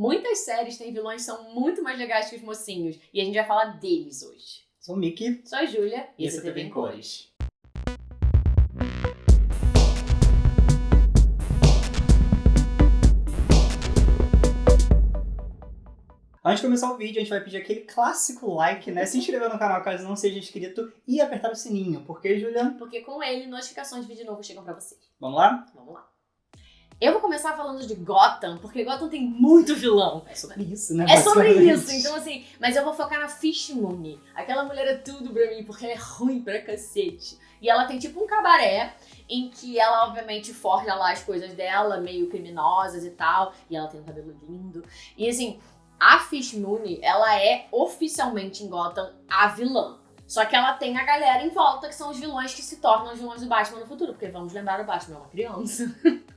Muitas séries têm vilões que são muito mais legais que os mocinhos. E a gente vai falar deles hoje. Sou o Mickey. Sou a Júlia. E esse é TV em Cores. Antes de começar o vídeo, a gente vai pedir aquele clássico like, né? Se inscrever no canal caso não seja inscrito e apertar o sininho. Por quê, Juliana? Porque com ele, notificações de vídeo novo chegam pra vocês. Vamos lá? Vamos lá. Eu vou começar falando de Gotham, porque Gotham tem muito vilão. É sobre isso, né? É sobre isso, então assim, mas eu vou focar na Fish Moon. Aquela mulher é tudo pra mim, porque ela é ruim pra cacete. E ela tem tipo um cabaré em que ela obviamente forja lá as coisas dela, meio criminosas e tal, e ela tem um cabelo lindo. E assim, a Fish Moon, ela é oficialmente em Gotham a vilã. Só que ela tem a galera em volta, que são os vilões que se tornam os vilões do Batman no futuro, porque vamos lembrar, o Batman é uma criança.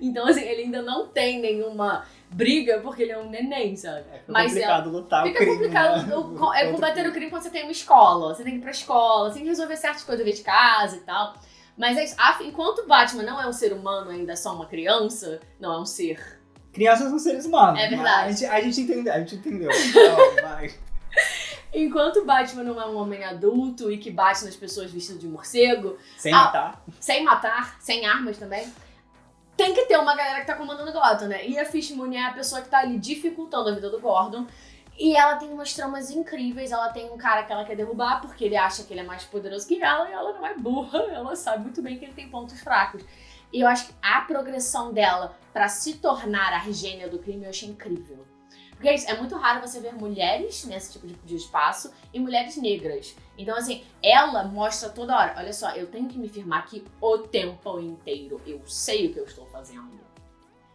então, assim, ele ainda não tem nenhuma briga, porque ele é um neném, sabe? É Mas complicado lutar o Fica crime, complicado né? o- é combater o crime quando você tem uma escola. Você tem que ir pra escola, você tem que resolver certas coisas de casa e tal. Mas é isso. A- enquanto o Batman não é um ser humano, ainda é só uma criança, não é um ser. Crianças são seres humanos. É mas verdade. A gente, a gente entendeu, a gente entendeu. Então, vai. Enquanto o Batman não é um homem adulto e que bate nas pessoas vestido de morcego, Sem Ah. matar. sem matar, sem armas também, tem que ter uma galera que tá comandando Gotham, né? E a Fish é a pessoa que tá ali dificultando a vida do Gordon. E ela tem umas tramas incríveis. Ela tem um cara que ela quer derrubar porque ele acha que ele é mais poderoso que ela e ela não é burra. Ela sabe muito bem que ele tem pontos fracos. E eu acho que a progressão dela pra se tornar a gênia do crime eu achei incrível. Porque é é muito raro você ver mulheres nesse tipo de, de espaço e mulheres negras. Então, assim, ela mostra toda hora: olha só, eu tenho que me firmar aqui o tempo inteiro. Eu sei o que eu estou fazendo.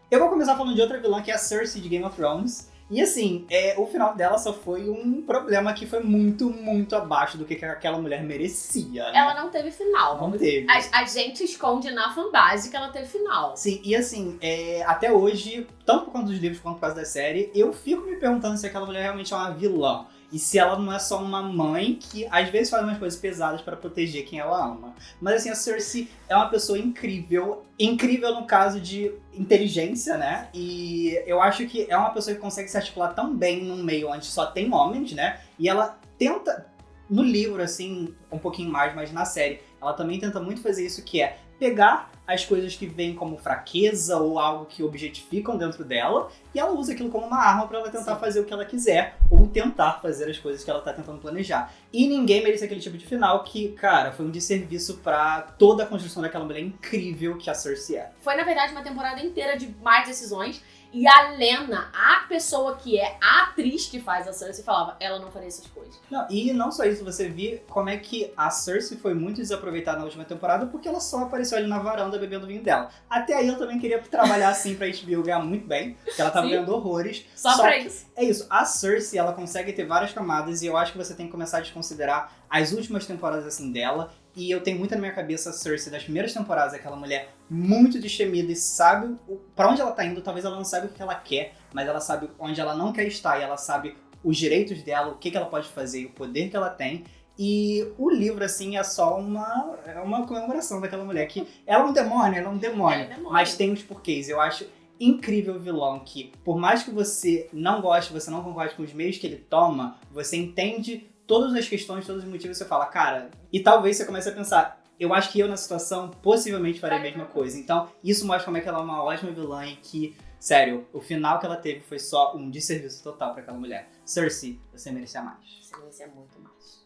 Eu vou começar falando de outra vilã, que é a Cersei de Game of Thrones. E assim, é, o final dela só foi um problema que foi muito, muito abaixo do que que aquela mulher merecia. né? Ela não teve final. não teve. A, a gente esconde na fanbase que ela teve final. Sim, e assim, é, até hoje, tanto por conta dos livros quanto por causa da série, eu fico me perguntando se aquela mulher realmente é uma vilã. E se ela não é só uma mãe que às vezes faz umas coisas pesadas para proteger quem ela ama. Mas assim, a Cersei é uma pessoa incrível. Incrível no caso de inteligência, né? E eu acho que é uma pessoa que consegue se articular tão bem num meio onde só tem homens, né? E ela tenta, no livro, assim, um pouquinho mais, mas na série, ela também tenta muito fazer isso, que é pegar as coisas que vêm como fraqueza ou algo que objetificam dentro dela e ela usa aquilo como uma arma pra ela tentar Sim. fazer o que ela quiser ou tentar fazer as coisas que ela tá tentando planejar. E ninguém merece aquele tipo de final que, cara, foi um desserviço pra toda a construção daquela mulher incrível que a Cersei é. Foi, na verdade, uma temporada inteira de mais decisões. E a Lena, a pessoa que é a atriz que faz a Cersei, falava, ela não faria essas coisas. Não, e não só isso, você vê como é que a Cersei foi muito desaproveitada na última temporada porque ela só apareceu ali na varanda bebendo vinho dela. Até aí eu também queria trabalhar assim pra HBO ganhar muito bem, porque ela tava Sim. ganhando horrores. Só, Só pra isso. É isso, a Cersei, ela consegue ter várias camadas e eu acho que você tem que começar a desconsiderar as últimas temporadas assim dela. E eu tenho muito na minha cabeça a Cersei das primeiras temporadas, aquela mulher muito destemida e sabe pra onde ela tá indo. Talvez ela não saiba o que ela quer, mas ela sabe onde ela não quer estar e ela sabe os direitos dela, o que, que ela pode fazer e o poder que ela tem. E o livro, assim, é só uma, é uma comemoração daquela mulher que ela é um demônio, ela é um demônio, É, demônio. mas tem os porquês. Eu acho incrível vilão que, por mais que você não goste, você não concorde com os meios que ele toma, você entende todas as questões, todos os motivos, você fala, cara, e talvez você comece a pensar, eu acho que eu na situação possivelmente faria a mesma coisa. Então, isso mostra como é que ela é uma ótima vilã e que, sério, o final que ela teve foi só um desserviço total pra aquela mulher. Cersei, você merecia mais. Você merecia muito mais.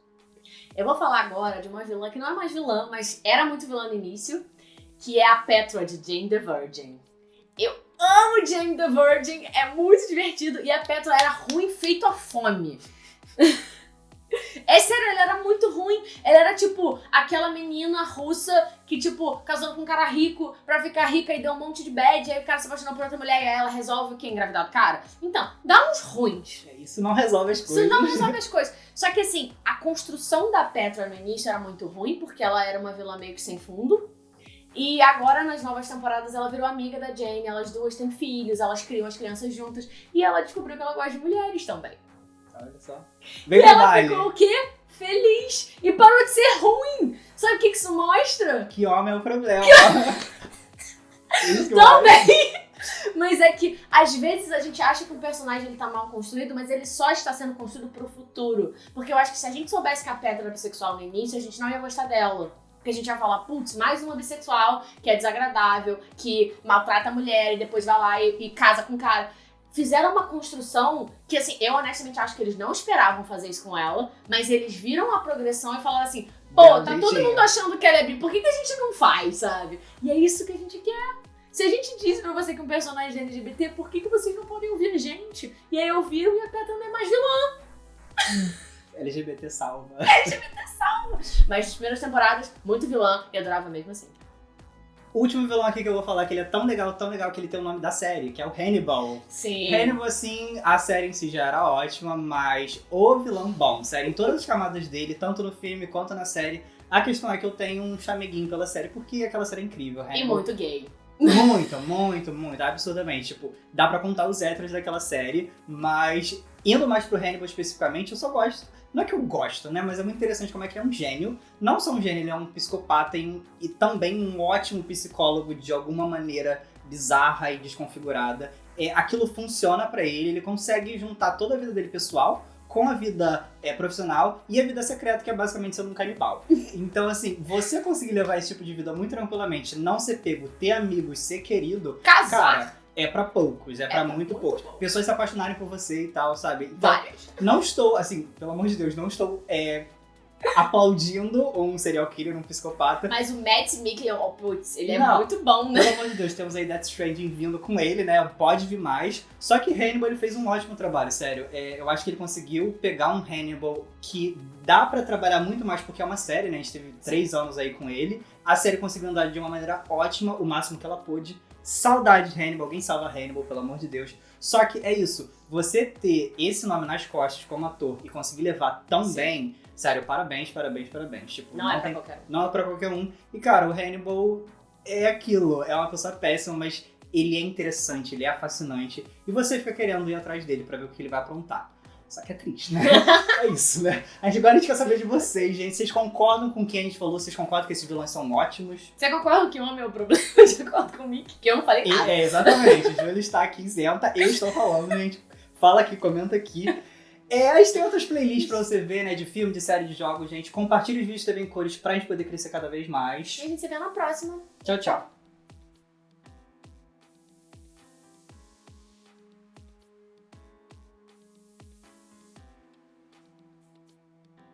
Eu vou falar agora de uma vilã que não é mais vilã, mas era muito vilã no início, que é a Petra de Jane the Virgin. Eu amo Jane the Virgin, é muito divertido, e a Petra era ruim feito a fome. É sério, ela era muito ruim. Ela era tipo aquela menina russa que, tipo, casou com um cara rico pra ficar rica e deu um monte de bad. E aí o cara se apaixonou por outra mulher e aí ela resolve o que? Engravidar do cara? Então, dá uns ruins. É, Isso não resolve as Isso coisas. não resolve as coisas. Só que assim, a construção da Petra no início era muito ruim, porque ela era uma vilã meio que sem fundo. E agora, nas novas temporadas, ela virou amiga da Jane, elas duas têm filhos, elas criam as crianças juntas. E ela descobriu que ela gosta de mulheres também. Olha só. E Vem pro ela baile. ficou o quê? Feliz. E parou de ser ruim. Sabe o que isso mostra? Que homem é o problema. Que Também! Mas é que, às vezes, a gente acha que um personagem ele tá mal construído, mas ele só está sendo construído pro futuro. Porque eu acho que se a gente soubesse que a Petra era bissexual no início, a gente não ia gostar dela. Porque a gente ia falar, putz, mais uma bissexual que é desagradável, que maltrata a mulher e depois vai lá e, e casa com o cara. Fizeram uma construção que, assim, eu honestamente acho que eles não esperavam fazer isso com ela, mas eles viram a progressão e falaram assim: pô, Deu tá todo mundo achando que ela é bi, por que, que a gente não faz, sabe? E é isso que a gente quer. Se a gente diz pra você que um personagem é LGBT, por que, que vocês não podem ouvir a gente? E aí ouviram e a Petra não é mais vilã. LGBT salva. Mas nas primeiras temporadas, muito vilã e adorava mesmo assim. O último vilão aqui que eu vou falar que ele é tão legal, tão legal que ele tem o nome da série, que é o Hannibal. Sim. Hannibal, assim, a série em si já era ótima, mas o vilão bom, sério, em todas as camadas dele, tanto no filme quanto na série. A questão é que eu tenho um chameguinho pela série, porque aquela série é incrível. E Hannibal muito gay. Muito, muito, muito, absurdamente. Tipo, dá pra contar os héteros daquela série, mas indo mais pro Hannibal especificamente, eu só gosto. Não é que eu gosto, né? Mas é muito interessante como é que ele é um gênio. Não só um gênio, ele é um psicopata e, um- e também um ótimo psicólogo de alguma maneira bizarra e desconfigurada. É, aquilo funciona pra ele, ele consegue juntar toda a vida dele pessoal com a vida é, profissional e a vida secreta, que é basicamente ser um canibal. Então, assim, você conseguir levar esse tipo de vida muito tranquilamente, não ser pego, ter amigos, ser querido, Casar. cara, é pra poucos, é, pra pra muito muito poucos. poucos. Pessoas se apaixonarem por você e tal, sabe? Então, Várias. não estou, assim, pelo amor de Deus, não estou é, aplaudindo um serial killer, um psicopata. Mas o Matt Mikkelsen, oh, putz, ele é Não. muito bom, né? Pelo amor de Deus, temos aí Death Stranding vindo com ele, né? Pode vir mais. Só que Hannibal ele fez um ótimo trabalho, sério. É, eu acho que ele conseguiu pegar um Hannibal que dá pra trabalhar muito mais, porque é uma série, né? A gente teve três anos aí com ele. A série conseguiu andar de uma maneira ótima, o máximo que ela pôde. Saudade de Hannibal, alguém salva Hannibal, pelo amor de Deus. Só que é isso, você ter esse nome nas costas como ator e conseguir levar tão Sim. bem, sério, parabéns, parabéns, parabéns. Tipo, Não é pra tem qualquer um. não é pra qualquer um. E, cara, o Hannibal é aquilo. É uma pessoa péssima, mas ele é interessante, ele é fascinante. E você fica querendo ir atrás dele pra ver o que ele vai aprontar. Só que é triste, né? é isso, né? A gente, agora a gente quer saber de vocês, gente. Vocês concordam com o que a gente falou? Vocês concordam que esses vilões são ótimos? Você concorda que homem é o problema? Você concorda comigo? Que eu não falei nada. é, exatamente. O Júlio está aqui isenta. Eu estou falando, gente. Fala aqui, comenta aqui. É, a gente tem outras playlists pra você ver, né? De filme, de série, de jogos, gente. Compartilhe os vídeos também em cores pra gente poder crescer cada vez mais. E a gente se vê na próxima. Tchau, tchau.